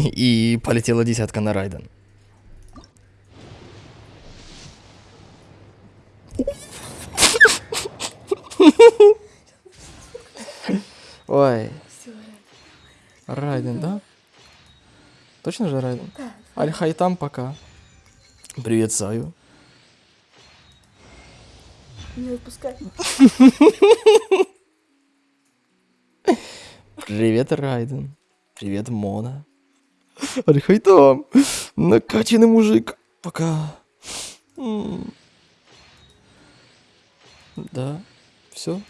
И полетела десятка на Райден. Ой. Райден, да? Точно же Райден? Да. Аль-Хайтам пока. Привет, Саю. Не выпускай. Привет, Райден. Привет, Мона. Аль-Хайтам. Накачанный мужик. Пока. Да. Все.